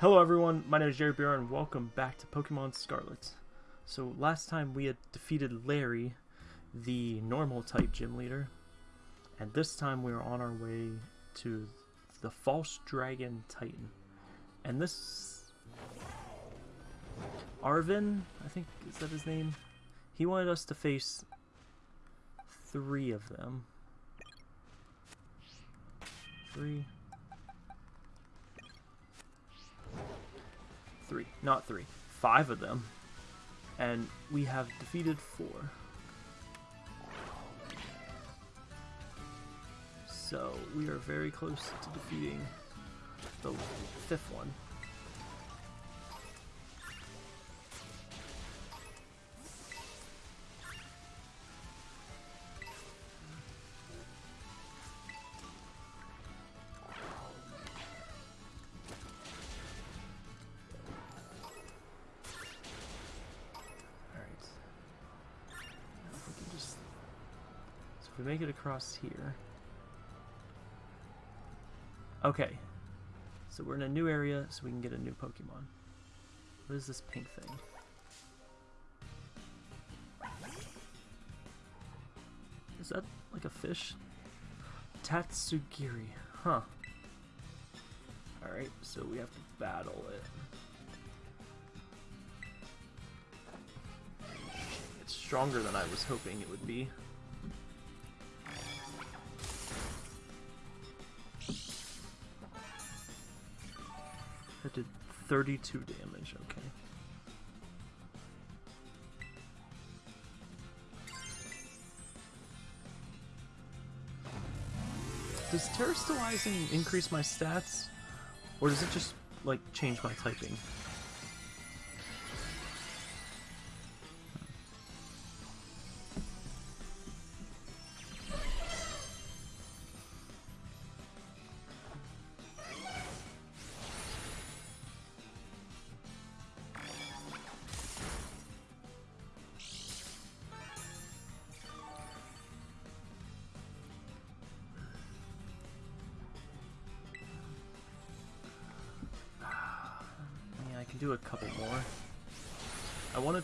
Hello everyone, my name is Jerry Beer and welcome back to Pokemon Scarlet. So last time we had defeated Larry, the normal type gym leader, and this time we are on our way to the False Dragon Titan. And this... Arven, I think, is that his name? He wanted us to face three of them. Three. Three, not three. Five of them. And we have defeated four. So we are very close to defeating the fifth one. Make it across here... Okay. So we're in a new area, so we can get a new Pokemon. What is this pink thing? Is that like a fish? Tatsugiri. Huh. Alright, so we have to battle it. It's stronger than I was hoping it would be. That did 32 damage, okay. Does Terastallizing increase my stats? Or does it just, like, change my typing?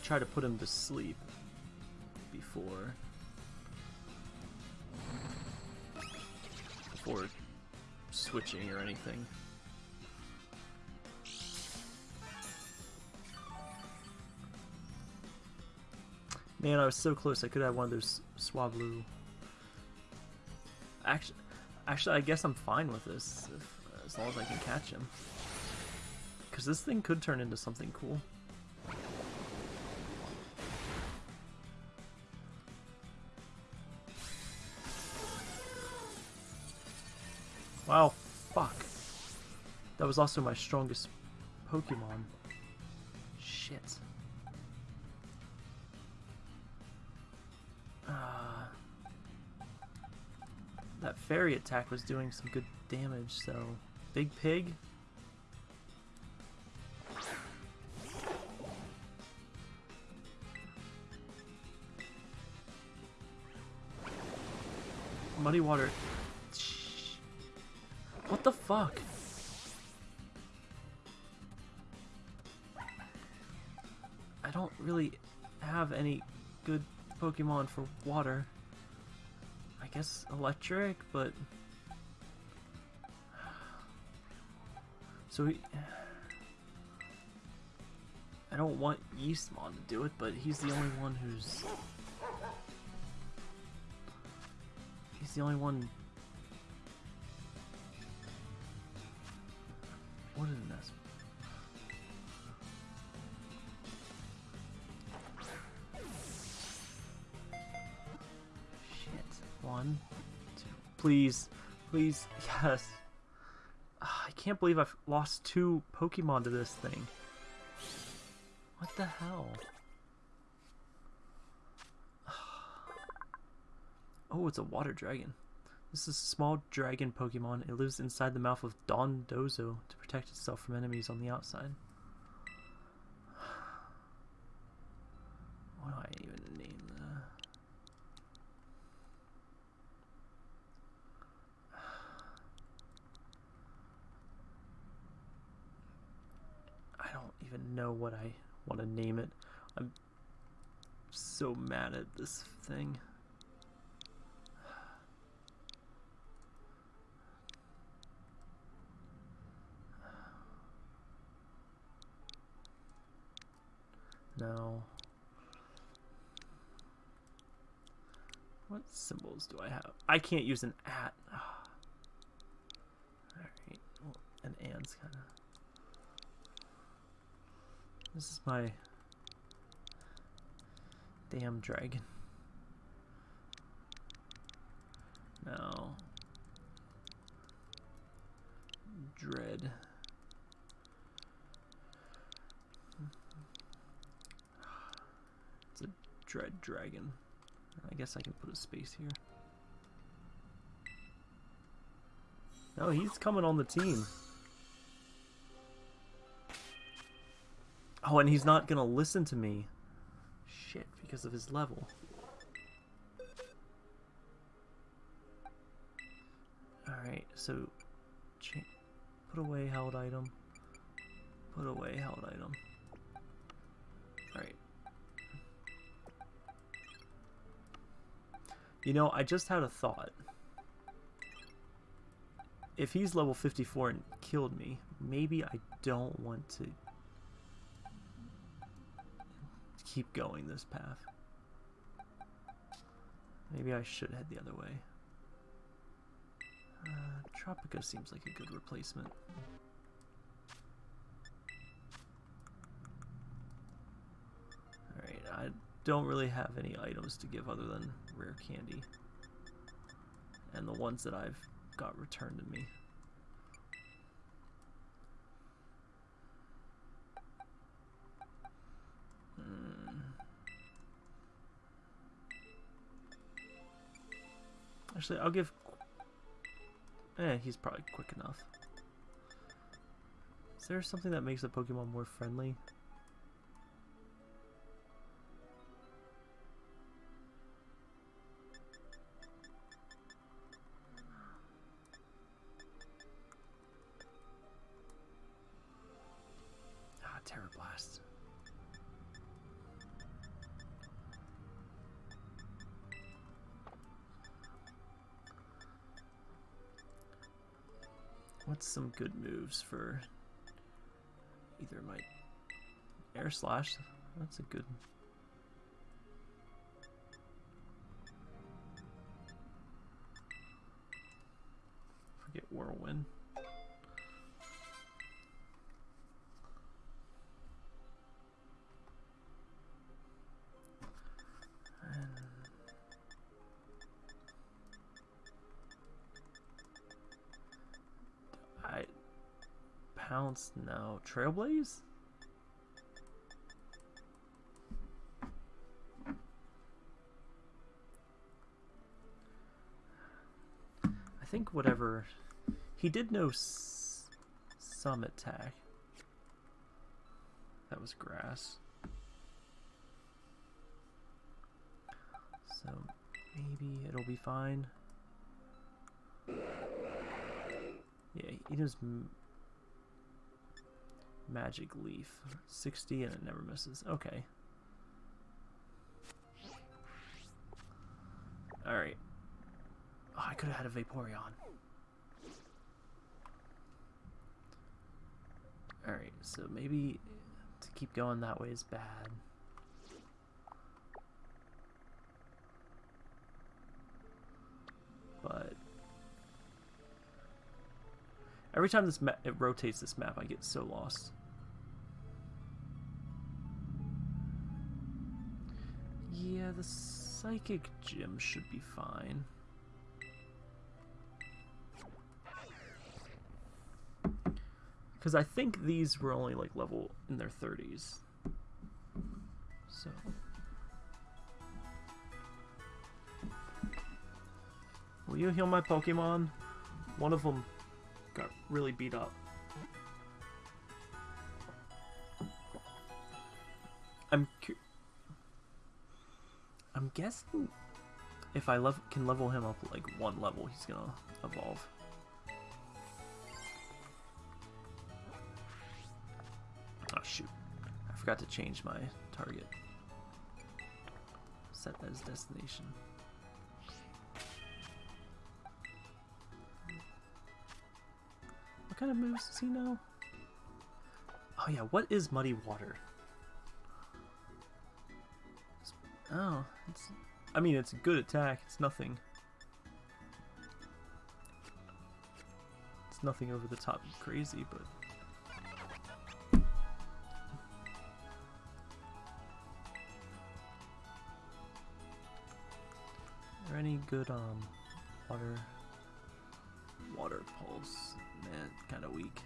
Try to put him to sleep before before switching or anything. Man, I was so close. I could have one of those Swablu. Actually, actually, I guess I'm fine with this if, as long as I can catch him. Because this thing could turn into something cool. That was also my strongest Pokemon. Shit. Uh, that fairy attack was doing some good damage, so... Big Pig? Muddy water. What the fuck? Don't really have any good Pokemon for water. I guess electric, but... So he... I don't want Yeastmon to do it, but he's the only one who's... He's the only one... What is this? Please. Please. Yes. Ah, I can't believe I've lost two Pokemon to this thing. What the hell? Oh, it's a water dragon. This is a small dragon Pokemon. It lives inside the mouth of Dondozo to protect itself from enemies on the outside. What do I even name that? even know what I want to name it. I'm so mad at this thing. No. What symbols do I have? I can't use an at. Alright. Well, an and's kind of... This is my... Damn dragon. No. Dread. It's a dread dragon. I guess I can put a space here. No, he's coming on the team. Oh, and he's not gonna listen to me. Shit, because of his level. Alright, so... Put away held item. Put away held item. Alright. You know, I just had a thought. If he's level 54 and killed me, maybe I don't want to keep going this path. Maybe I should head the other way. Uh, Tropico seems like a good replacement. Alright, I don't really have any items to give other than rare candy. And the ones that I've got returned to me. Actually, I'll give... Eh, he's probably quick enough. Is there something that makes a Pokemon more friendly? Good moves for either my air slash? That's a good. No. Trailblaze? I think whatever... He did know some attack. That was grass. So maybe it'll be fine. Yeah, he does Magic Leaf. 60 and it never misses. Okay. Alright. Oh, I could have had a Vaporeon. Alright, so maybe to keep going that way is bad. But every time this it rotates this map, I get so lost. Yeah, the psychic gym should be fine. Because I think these were only like level in their 30s. So. Will you heal my Pokemon? One of them got really beat up. I'm I'm guessing if I can level him up like one level, he's gonna evolve. Oh shoot. I forgot to change my target. Set as destination. What kind of moves does he know? Oh yeah, what is Muddy Water? Oh, it's... I mean, it's a good attack. It's nothing. It's nothing over the top crazy, but... Are any good, um, water... Water pulse? Man, kind of weak.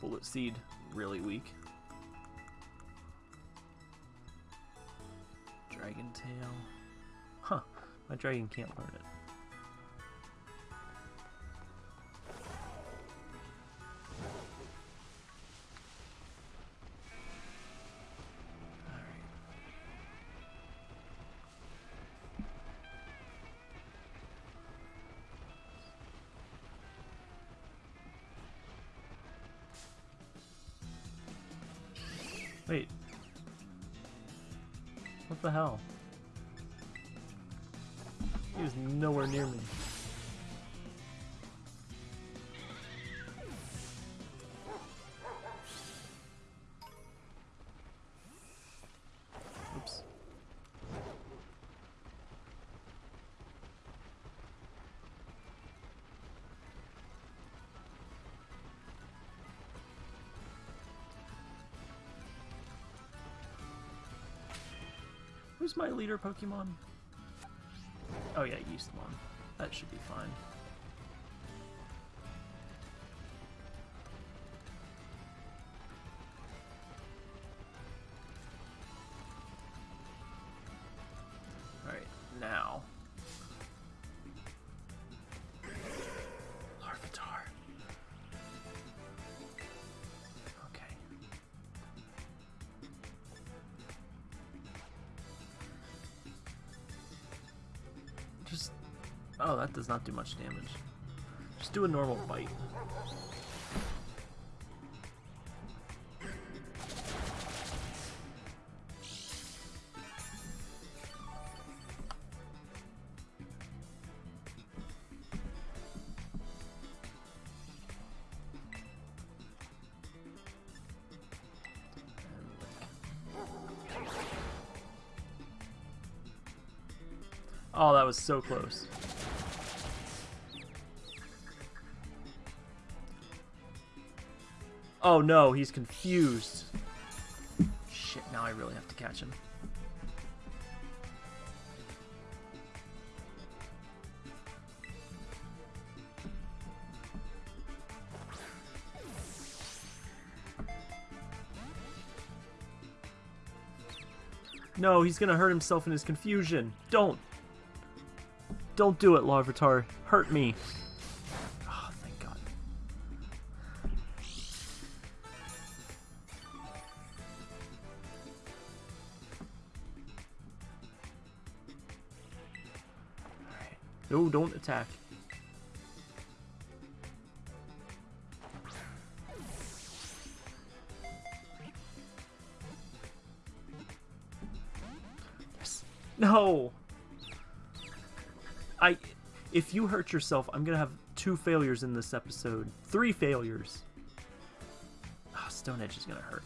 Bullet Seed, really weak. Dragon Tail. Huh, my dragon can't learn it. Who's my leader Pokemon? Oh yeah, Yeastmon. That should be fine. Oh, that does not do much damage. Just do a normal bite. Oh, that was so close. Oh no, he's confused. Shit, now I really have to catch him. No, he's gonna hurt himself in his confusion. Don't! Don't do it, Larvitar. Hurt me. Don't attack. Yes. No! I, if you hurt yourself, I'm gonna have two failures in this episode. Three failures. Oh, Stone Edge is gonna hurt.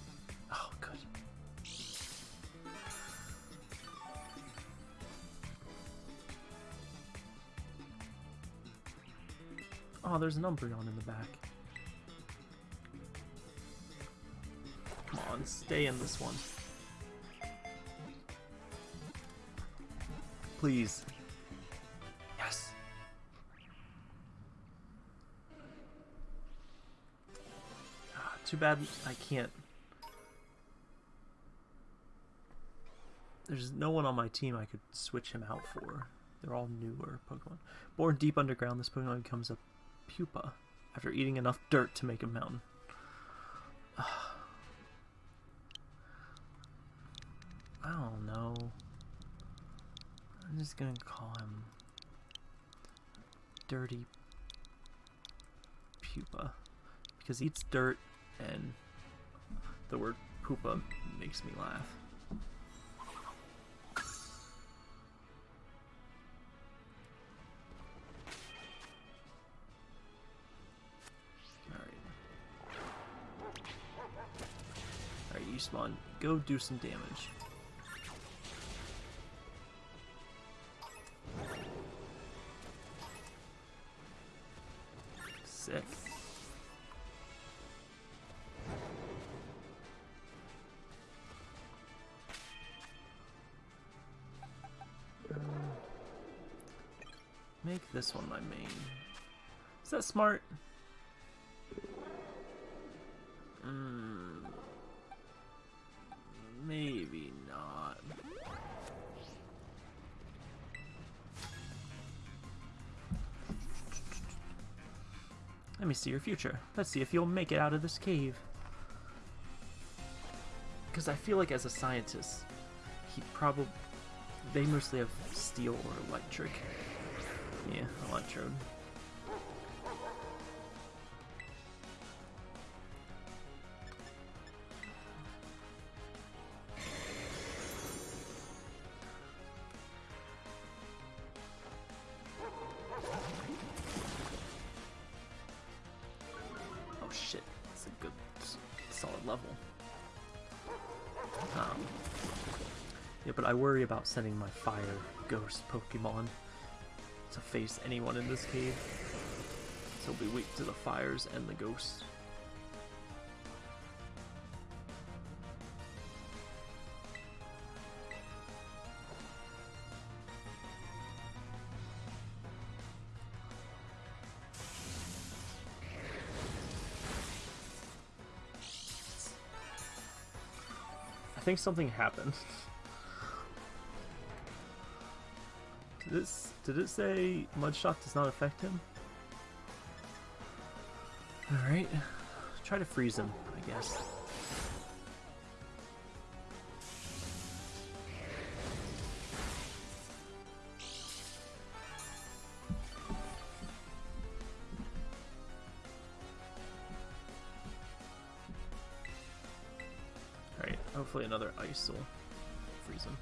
Oh, there's an Umbreon in the back. Come on, stay in this one. Please. Yes. Ah, too bad I can't. There's no one on my team I could switch him out for. They're all newer Pokemon. Born deep underground, this Pokemon becomes a pupa after eating enough dirt to make a mountain. I don't know. I'm just gonna call him Dirty Pupa because he eats dirt and the word poopa makes me laugh. Go do some damage. Sick. Make this one my main. Is that smart? Hmm. Maybe not. Let me see your future. Let's see if you'll make it out of this cave. Because I feel like as a scientist, he probably... They mostly have steel or electric. Yeah, electrode. Worry about sending my fire ghost Pokemon to face anyone in this cave. So be weak to the fires and the ghosts. I think something happened. Did it, did it say Mudshot does not affect him? Alright. Try to freeze him, I guess. Alright, hopefully another ice will freeze him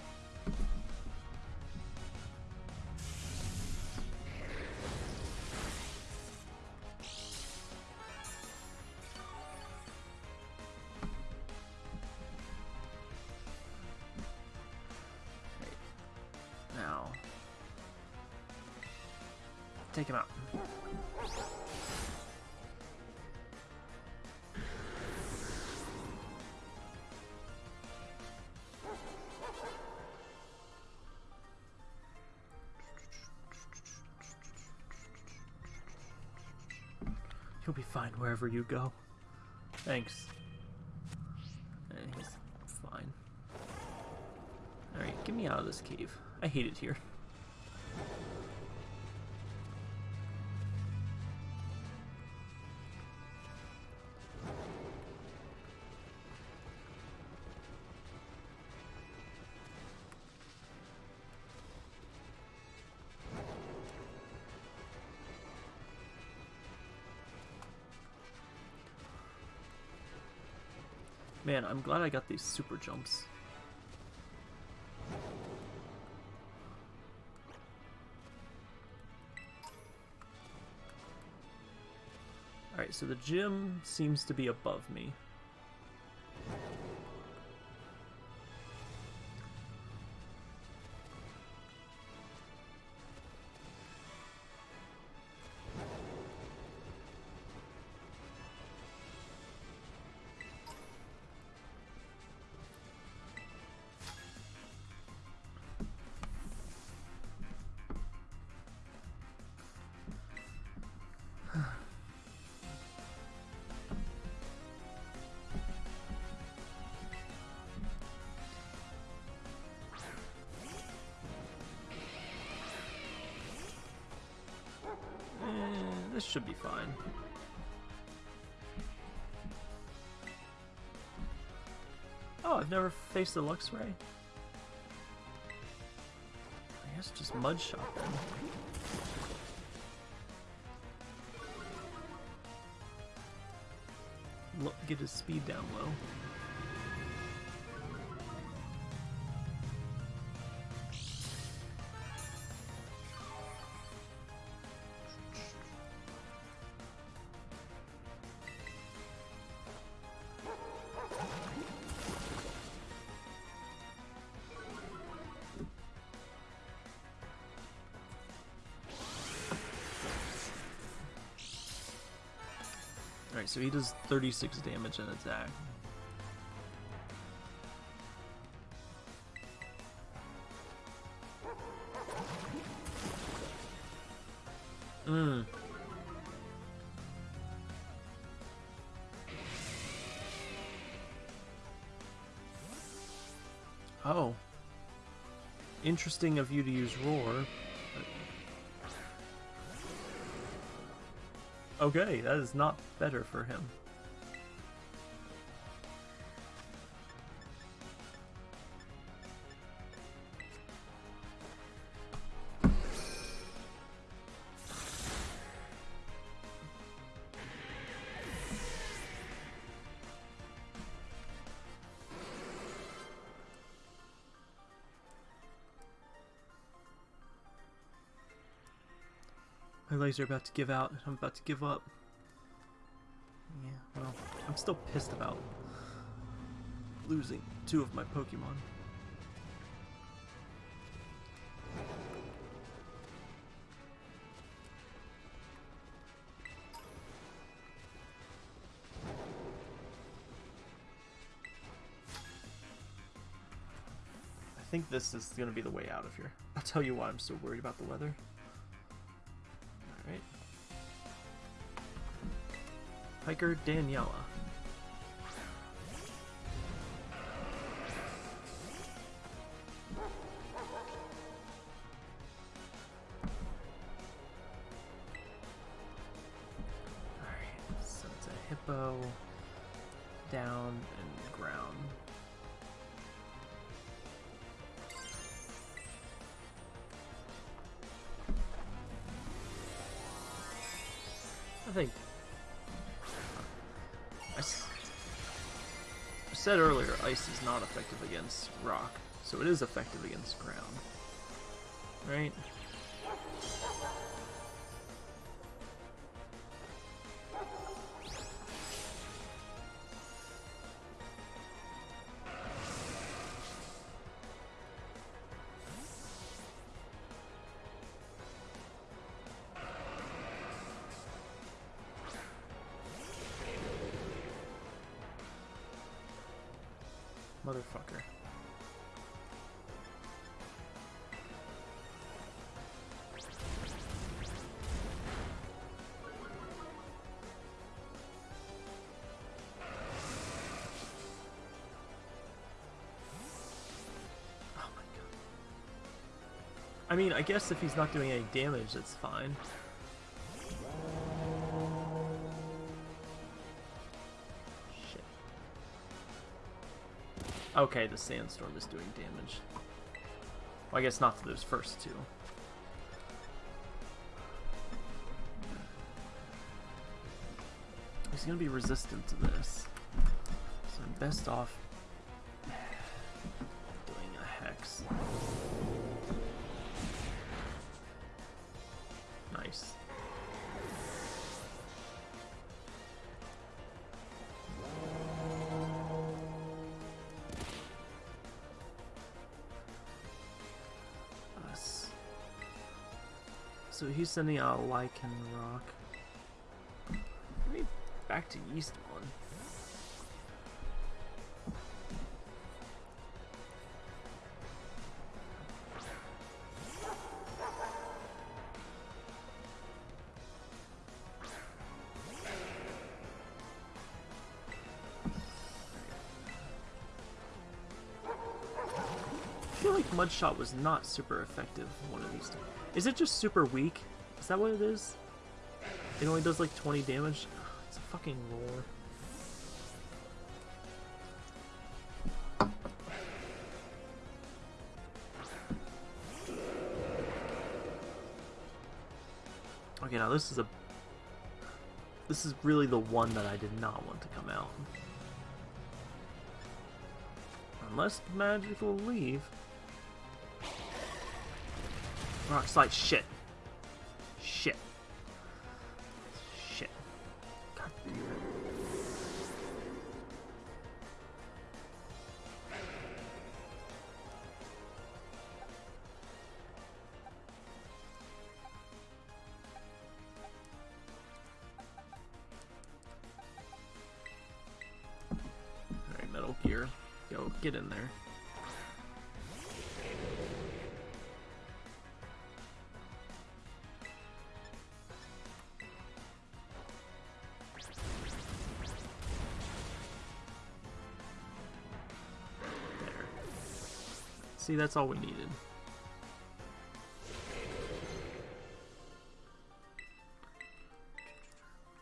wherever you go. Thanks. Eh, he's fine. Alright, get me out of this cave. I hate it here. Man, I'm glad I got these super jumps. Alright, so the gym seems to be above me. This should be fine. Oh, I've never faced a Luxray. I guess just Mud Shot then. get his speed down low. Alright, so he does 36 damage and attack. Mmm. Oh. Interesting of you to use Roar. Okay, that is not better for him. Legs are about to give out. I'm about to give up. Yeah, well, I'm still pissed about losing two of my Pokemon. I think this is going to be the way out of here. I'll tell you why I'm so worried about the weather. Hiker Daniela. Ice is not effective against rock, so it is effective against ground. Right? Motherfucker. Oh. I mean, I guess if he's not doing any damage, that's fine. Okay, the sandstorm is doing damage. Well, I guess not to those first two. He's gonna be resistant to this. So I'm best off So he's sending out a Lycan Rock. Back to East one. I feel like Mudshot was not super effective one of these two. Is it just super weak? Is that what it is? It only does like 20 damage? It's a fucking roar. Okay, now this is a... This is really the one that I did not want to come out. Unless magical leaf. Rock slide. Shit. See, that's all we needed.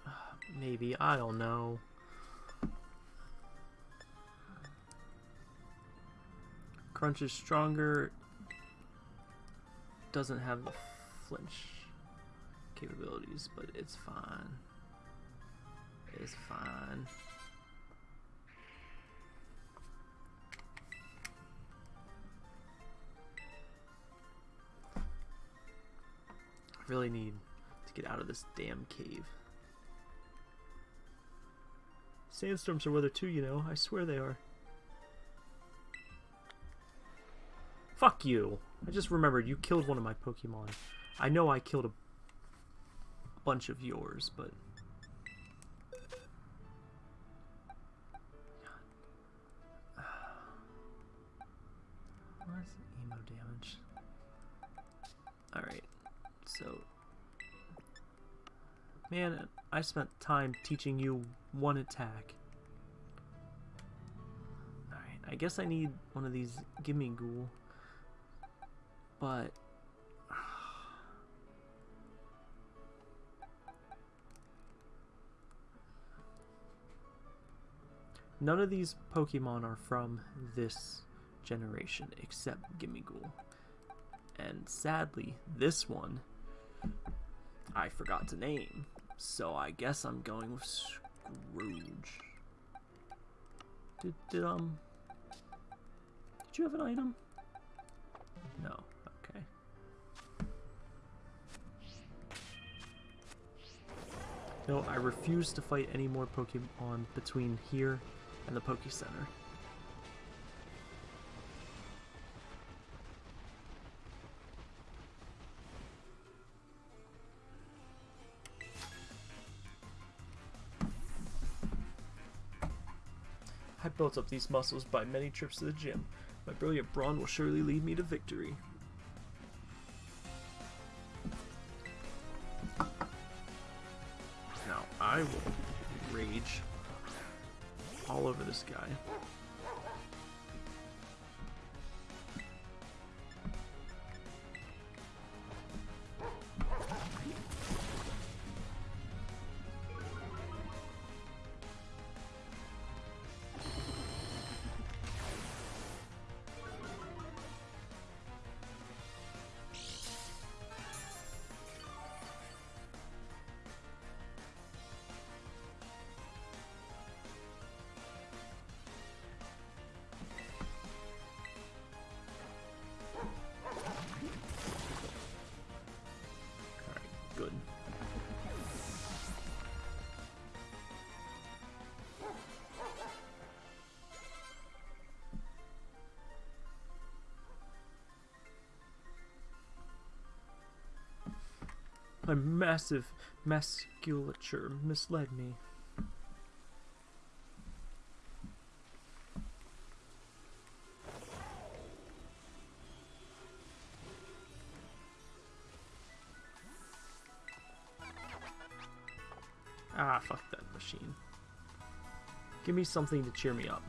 Maybe, I don't know. Crunch is stronger. Doesn't have the flinch capabilities, but it's fine. It's fine. I really need to get out of this damn cave. Sandstorms are weather too, you know. I swear they are. Fuck you. I just remembered you killed one of my Pokemon. I know I killed a bunch of yours, but... I spent time teaching you one attack. Alright, I guess I need one of these Gimmighoul but none of these Pokemon are from this generation except Gimmighoul. And sadly, this one I forgot to name, so I guess I'm going with Scrooge. Did, did um did you have an item? No. Okay. No, I refuse to fight any more Pokemon between here and the Poke Center. I built up these muscles by many trips to the gym. My brilliant brawn will surely lead me to victory. Now, I will rage all over this guy. My massive musculature misled me. Ah, fuck that machine. Give me something to cheer me up.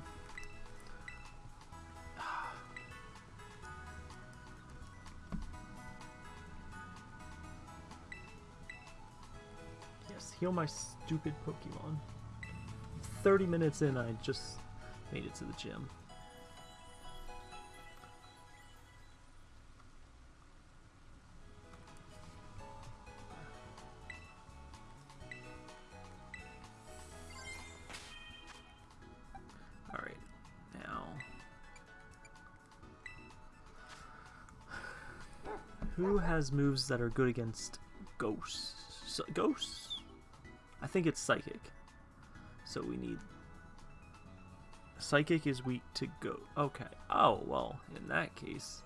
Heal my stupid Pokemon. 30 minutes in, I just made it to the gym. Alright, now... Who has moves that are good against ghosts? Ghosts? I think it's psychic. So we need psychic is weak to go. Okay. Oh well, in that case,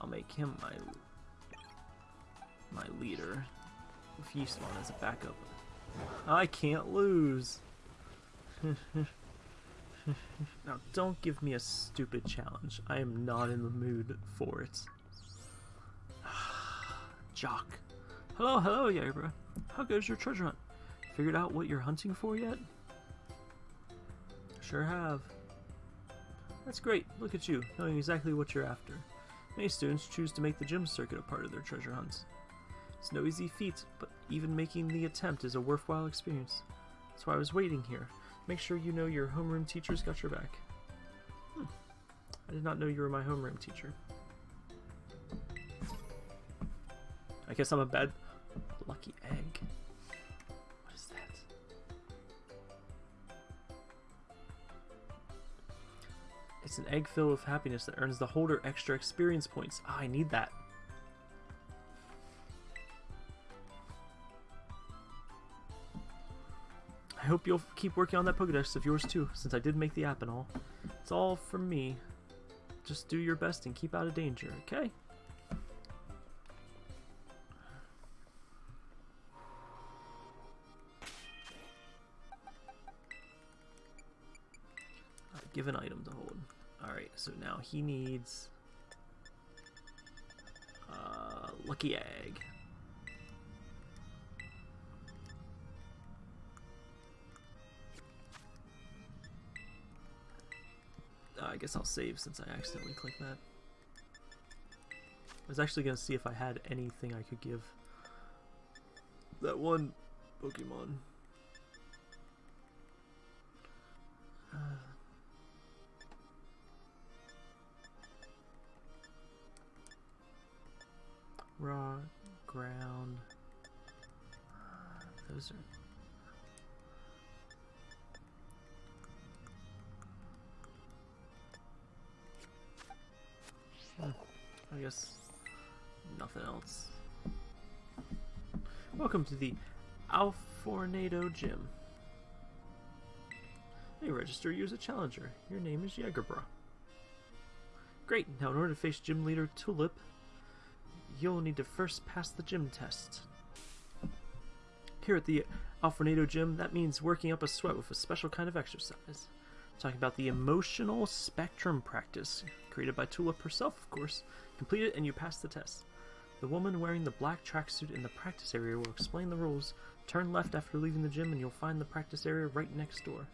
I'll make him my my leader with Yeastmon as a backup. I can't lose. now, don't give me a stupid challenge. I am not in the mood for it. Jock. Hello, hello, Yabra. How goes your treasure hunt? Figured out what you're hunting for yet? Sure have. That's great. Look at you, knowing exactly what you're after. Many students choose to make the gym circuit a part of their treasure hunts. It's no easy feat, but even making the attempt is a worthwhile experience. That's why I was waiting here. Make sure you know your homeroom teacher's got your back. Hmm. I did not know you were my homeroom teacher. I guess I'm a bad lucky egg. It's an egg filled with happiness that earns the holder extra experience points. Ah, I need that. I hope you'll keep working on that Pokedex of yours too, since I did make the app and all. It's all from me. Just do your best and keep out of danger, okay? Uh, give so now he needs... Uh, Lucky Egg. Uh, I guess I'll save since I accidentally clicked that. I was actually going to see if I had anything I could give that one Pokemon. Uh, raw, ground. Those are hmm, I guess nothing else. Welcome to the Alfornado Gym. They register you as a challenger. Your name is Jagerbra. Great, now in order to face gym leader Tulip, you'll need to first pass the gym test. Here at the Alfornado Gym, that means working up a sweat with a special kind of exercise. Talking about the emotional spectrum practice, created by Tulip herself, of course. Complete it and you pass the test. The woman wearing the black tracksuit in the practice area will explain the rules. Turn left after leaving the gym and you'll find the practice area right next door.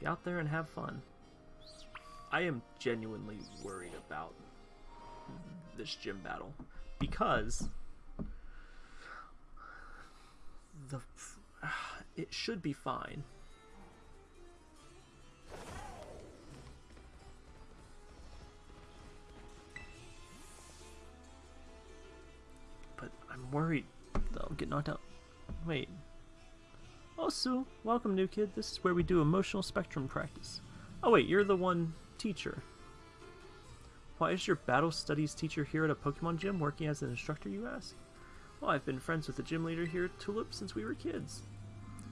Get out there and have fun. I am genuinely worried about this gym battle because the it should be fine. But I'm worried they'll get knocked out. Wait. Oh, Sue, welcome, new kid. This is where we do emotional spectrum practice. Oh, wait, you're the one teacher. Why is your battle studies teacher here at a Pokemon gym working as an instructor, you ask? Well, I've been friends with the gym leader here Tulip since we were kids.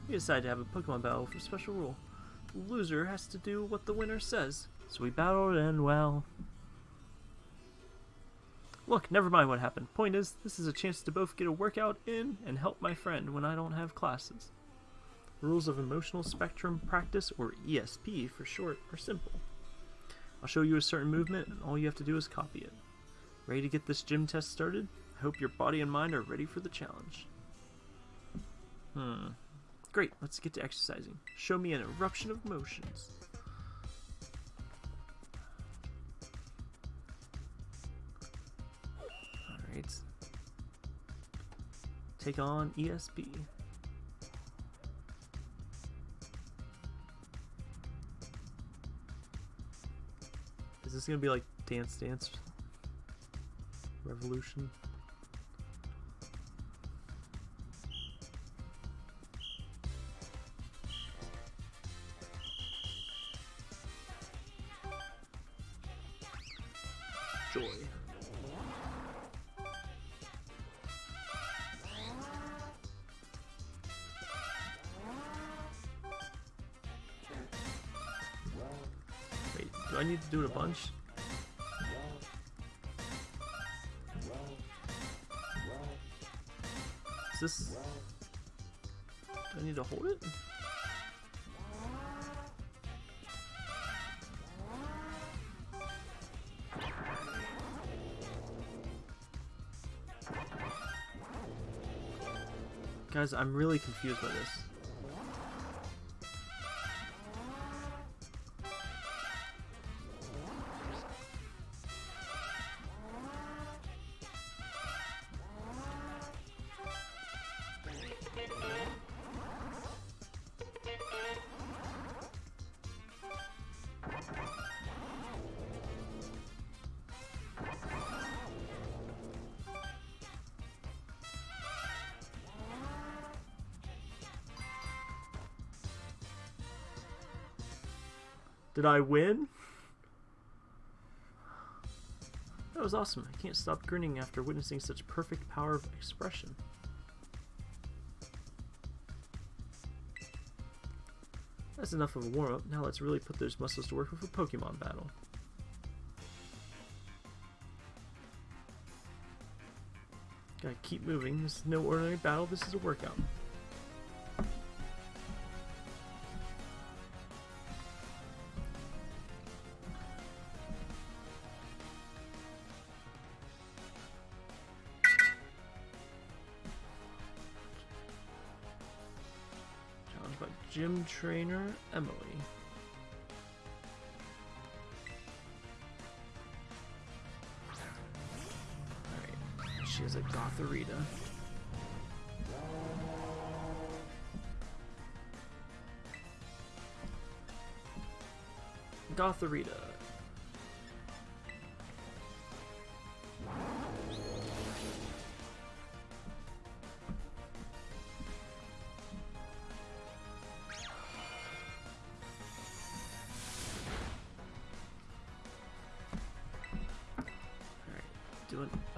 We decided to have a Pokemon battle for special rule. The loser has to do what the winner says. So we battled and, well, Look, never mind what happened. Point is, this is a chance to both get a workout in and help my friend when I don't have classes. Rules of Emotional Spectrum Practice, or ESP for short, are simple. I'll show you a certain movement, and all you have to do is copy it. Ready to get this gym test started? I hope your body and mind are ready for the challenge. Hmm. Great, let's get to exercising. Show me an eruption of motions. Alright. Take on ESP. Is this gonna be like Dance Dance Revolution? Bunch? Is this... Do I need to hold it? Guys, I'm really confused by this. Did I win? That was awesome. I can't stop grinning after witnessing such perfect power of expression. That's enough of a warm-up. Now let's really put those muscles to work with a Pokemon battle. Gotta keep moving. This is no ordinary battle. This is a workout. Trainer Emily. Alright, she has a Gothorita. Gothorita.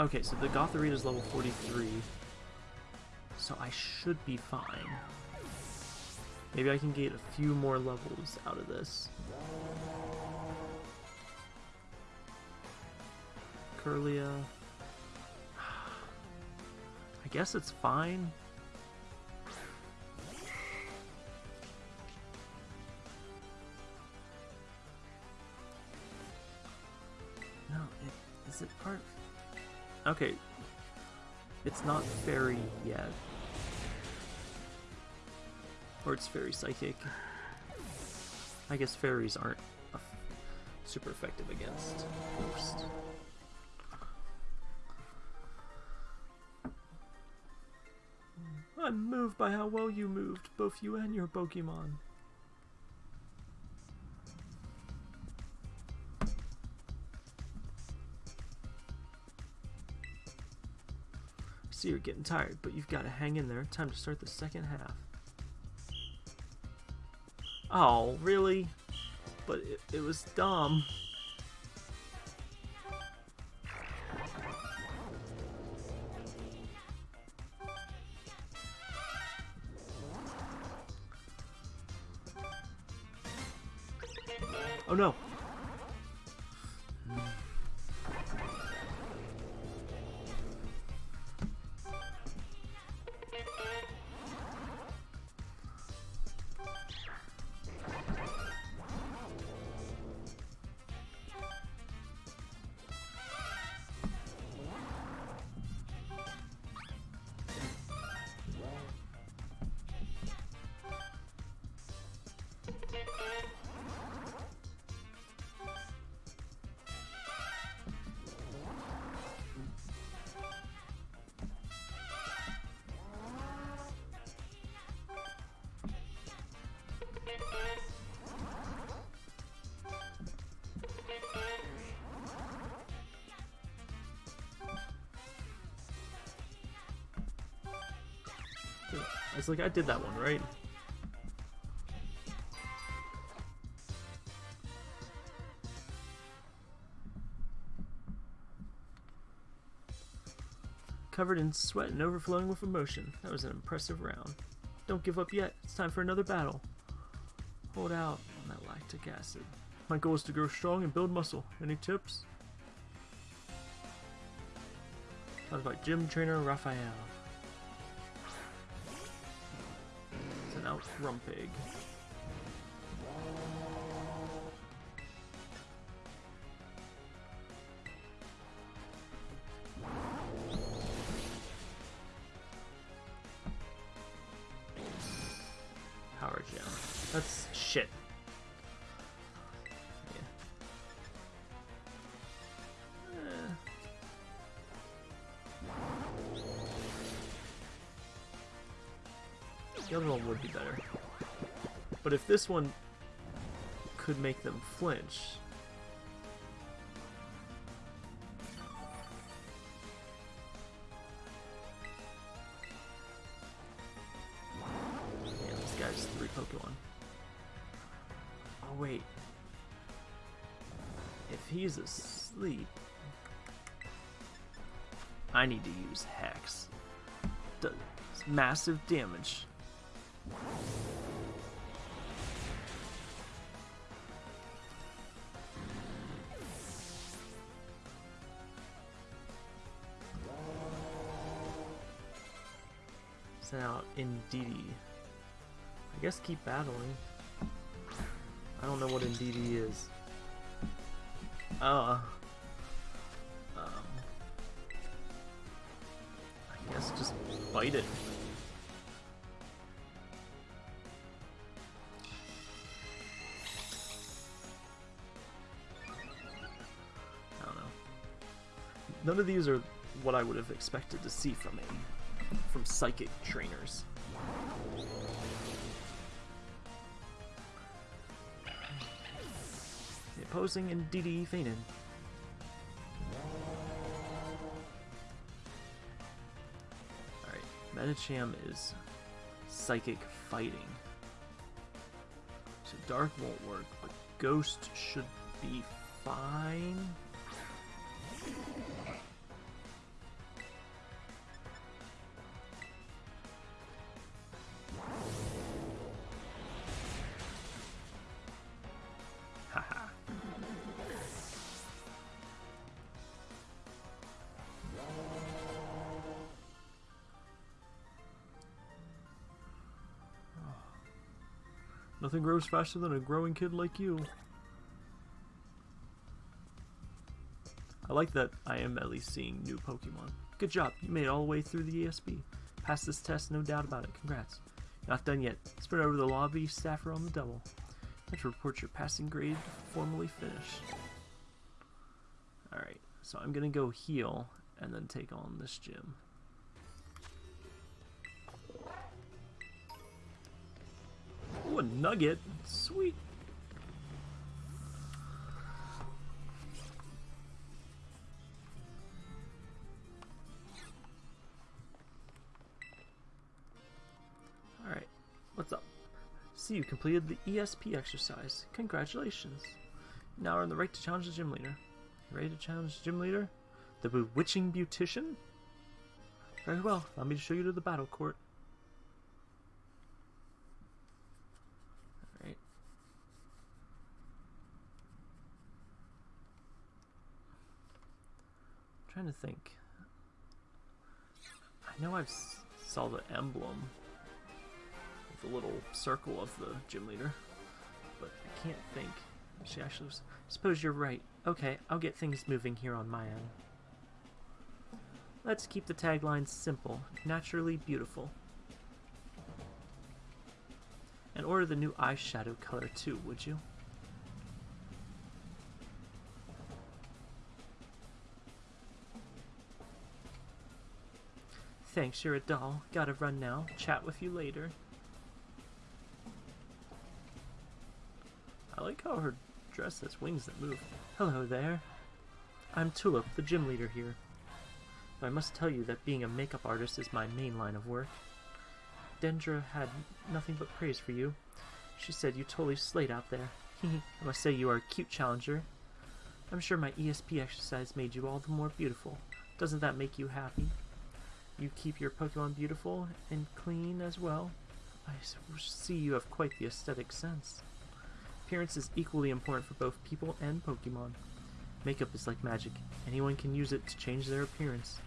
Okay, so the Gothorita is level 43. So I should be fine. Maybe I can get a few more levels out of this. Kirlia. I guess it's fine. No, it, is it part? Okay, it's not fairy yet, or it's fairy psychic. I guess fairies aren't super effective against ghosts. I'm moved by how well you moved, both you and your Pokemon. You're getting tired, but you've got to hang in there. Time to start the second half. Oh, really? But it, it was dumb. Like I did that one, right? Covered in sweat and overflowing with emotion. That was an impressive round. Don't give up yet. It's time for another battle. Hold out on that lactic acid. My goal is to grow strong and build muscle. Any tips? Taught about gym trainer Raphael. Send out But if this one could make them flinch. Yeah, this guy's three Pokemon. Oh wait. If he's asleep, I need to use Hex. Does massive damage. Guess keep battling. I don't know what Indeedee is. Uh. Um. I guess just bite it. I don't know. None of these are what I would have expected to see from a from psychic trainers. The opposing Indeedee fainted. Alright, Medicham is psychic fighting. So Dark won't work, but Ghost should be fine. Nothing grows faster than a growing kid like you. I like that I am at least seeing new Pokemon. Good job, you made it all the way through the ESP. Passed this test, no doubt about it. Congrats. Not done yet. Spread over the lobby, staffer on the double. Let's report your passing grade formally finished. Alright, so I'm gonna go heal and then take on this gym. A nugget. Sweet. Alright, what's up? See, you completed the ESP exercise. Congratulations. Now we're in the right to challenge the gym leader. You ready to challenge the gym leader? The bewitching beautician? Very well, allow me to show you to the battle court. Alright. trying to think. I know I've s- saw the emblem the little circle of the gym leader. But I can't think. She actually was. Suppose you're right. Okay, I'll get things moving here on my end. Let's keep the tagline simple, naturally beautiful. And order the new eyeshadow color too, would you? Thanks, you're a doll. Gotta run now. Chat with you later. I like how her dress has wings that move. Hello there. I'm Tulip, the gym leader here. I must tell you that being a makeup artist is my main line of work. Dendra had nothing but praise for you. She said you totally slayed out there. I must say you are a cute challenger. I'm sure my ESP exercise made you all the more beautiful. Doesn't that make you happy? You keep your Pokemon beautiful and clean as well. I see you have quite the aesthetic sense. Appearance is equally important for both people and Pokemon. Makeup is like magic. Anyone can use it to change their appearance.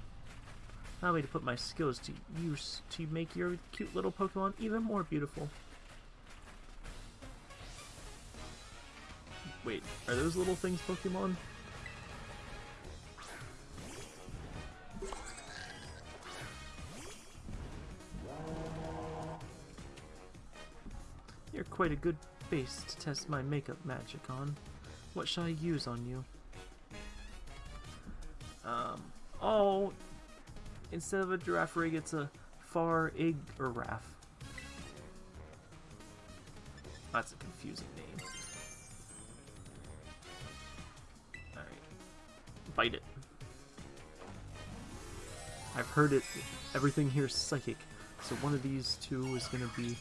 Allow me to put my skills to use to make your cute little Pokemon even more beautiful. Wait, are those little things Pokemon? Quite a good base to test my makeup magic on. What shall I use on you? Um, oh, instead of a giraffe rig, it's a far ig raff. That's a confusing name. Alright. Bite it. I've heard it. Everything here is psychic. So one of these two is going to be...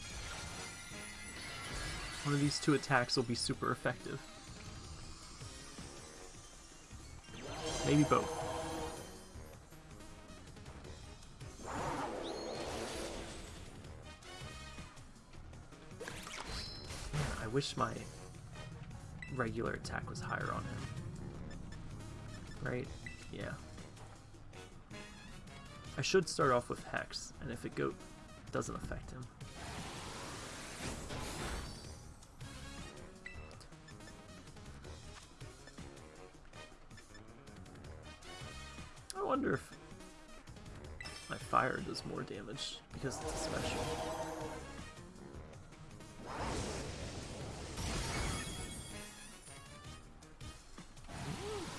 One of these two attacks will be super effective. Maybe both. I wish my regular attack was higher on him. Right? Yeah. I should start off with Hex, and if it go doesn't affect him. Does more damage because it's a special.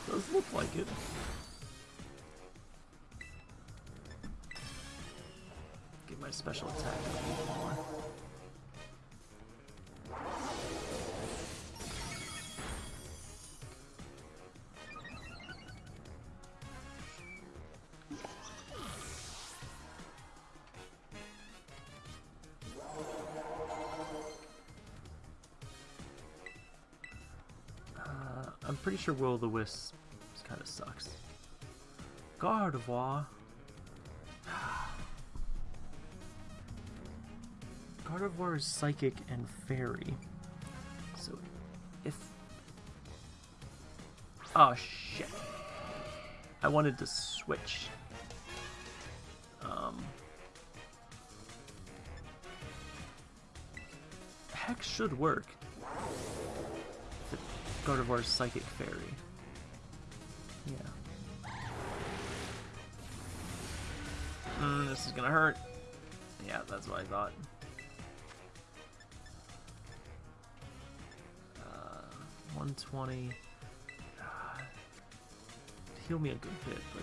Does look like it. Get my special attack sure Will the Wisp kind of sucks. Gardevoir. Gardevoir is psychic and fairy. So if... Oh shit. I wanted to switch. Um... Hex should work. Gardevoir's Psychic Fairy. Yeah. Mm, this is gonna hurt. Yeah, that's what I thought. Uh, 120. Uh, heal me a good bit, but...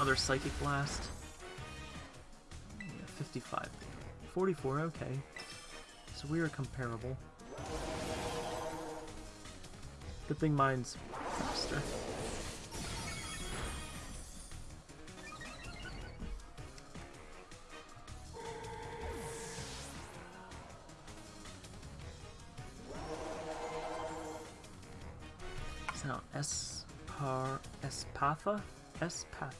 Another Psychic Blast. Yeah, 55. 44, okay. So we are comparable. Good thing mine's faster. So Espar Espatha? Espathra.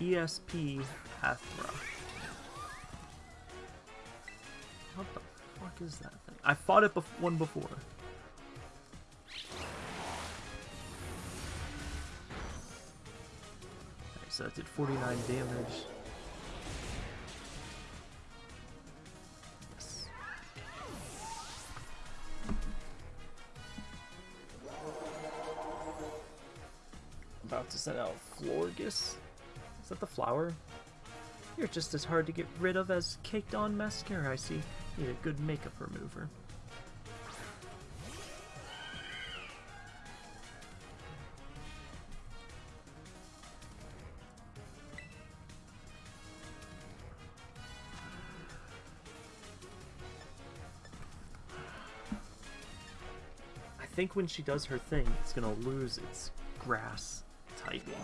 ESP Pathra. What the fuck is that thing? I fought it one before. Okay, so that did 49 damage. Flower? You're just as hard to get rid of as caked on mascara, I see. Need a good makeup remover. I think when she does her thing, it's gonna lose its grass typing.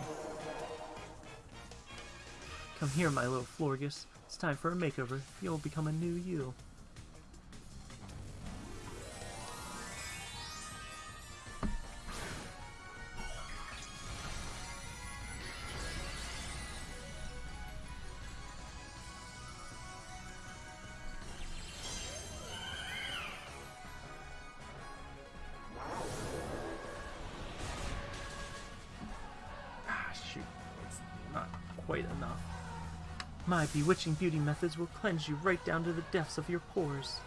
Come here, my little Florges. It's time for a makeover. You'll become a new you. My bewitching beauty methods will cleanse you right down to the depths of your pores.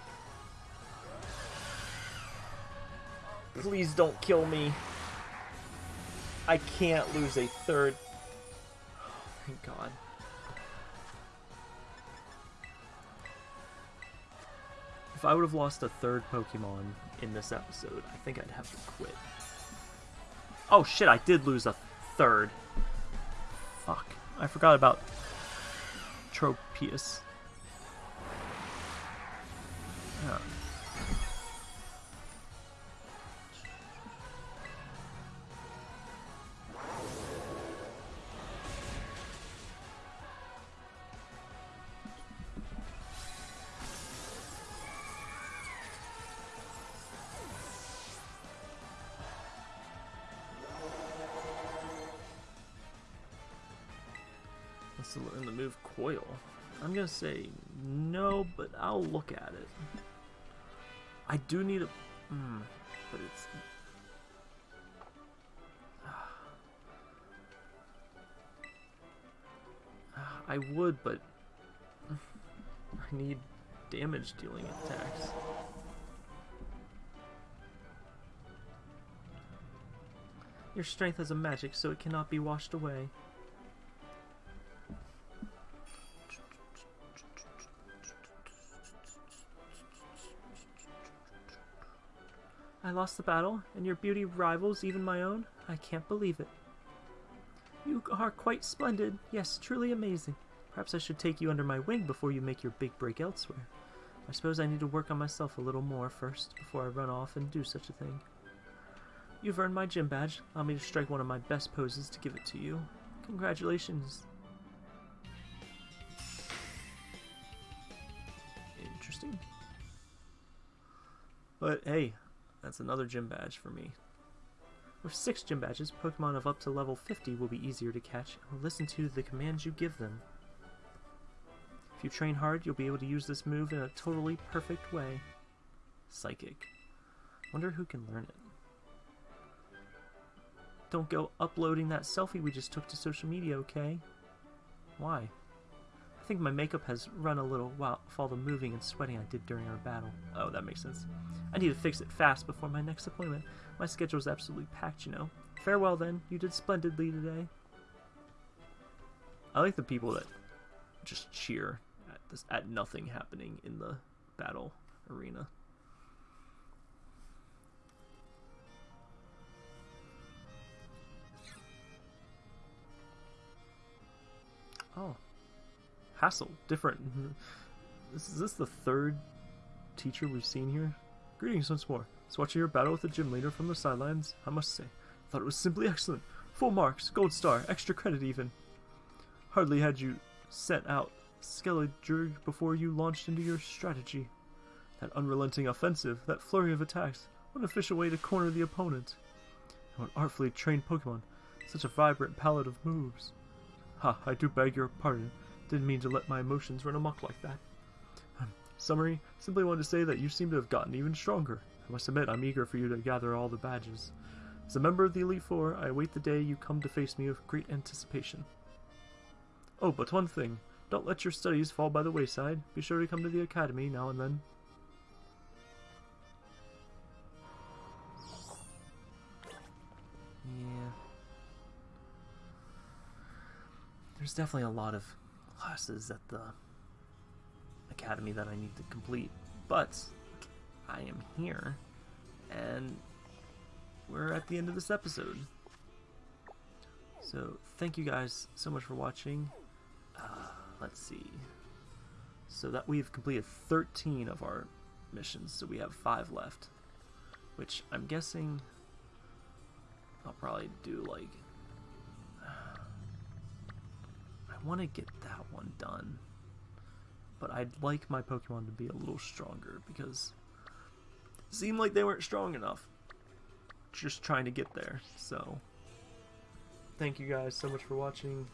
Please don't kill me. I can't lose a third. Oh, thank God. If I would have lost a third Pokemon in this episode, I think I'd have to quit. Oh shit, I did lose a third. Fuck. I forgot about Tropius. I'm gonna say no, but I'll look at it. I do need a... Mm, but it's... I would, but... I need damage dealing attacks. Your strength has a magic, so it cannot be washed away. I lost the battle, and your beauty rivals even my own? I can't believe it. You are quite splendid. Yes, truly amazing. Perhaps I should take you under my wing before you make your big break elsewhere. I suppose I need to work on myself a little more first, before I run off and do such a thing. You've earned my gym badge. Allow me to strike one of my best poses to give it to you. Congratulations. Interesting. But hey, that's another gym badge for me. With six gym badges, Pokemon of up to level 50 will be easier to catch and will listen to the commands you give them. If you train hard, you'll be able to use this move in a totally perfect way. Psychic. Wonder who can learn it. Don't go uploading that selfie we just took to social media, okay? Why? I think my makeup has run a little while with all the moving and sweating I did during our battle. Oh, that makes sense. I need to fix it fast before my next appointment. My schedule's absolutely packed, you know. Farewell then. You did splendidly today. I like the people that just cheer at this at nothing happening in the battle arena. Oh. Hassel. Different. Mm-hmm. Is this the third teacher we've seen here? Greetings once more. It's watching your battle with the gym leader from the sidelines. I must say, I thought it was simply excellent. Full marks, gold star, extra credit even. Hardly had you set out Skeledirge before you launched into your strategy. That unrelenting offensive, that flurry of attacks, what an official way to corner the opponent. And what artfully trained Pokemon, such a vibrant palette of moves. Ha, I do beg your pardon. Didn't mean to let my emotions run amok like that. Um, summary, simply wanted to say that you seem to have gotten even stronger. I must admit, I'm eager for you to gather all the badges. As a member of the Elite Four, I await the day you come to face me with great anticipation. Oh, but one thing. Don't let your studies fall by the wayside. Be sure to come to the academy now and then. Yeah. There's definitely a lot of classes at the academy that I need to complete, but I am here, and we're at the end of this episode. So, thank you guys so much for watching. Uh, let's see. So that we've completed 13 of our missions, so we have 5 left. Which I'm guessing I'll probably do like... I want to get that one done. But I'd like my Pokemon to be a little stronger because it seemed like they weren't strong enough. Just trying to get there, so... Thank you guys so much for watching.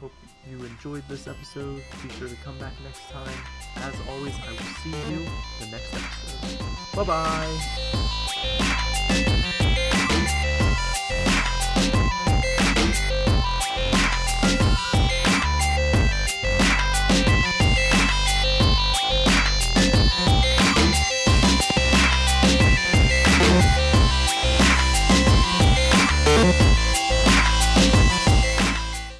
Hope you enjoyed this episode. Be sure to come back next time. As always, I will see you in the next episode. Bye-bye!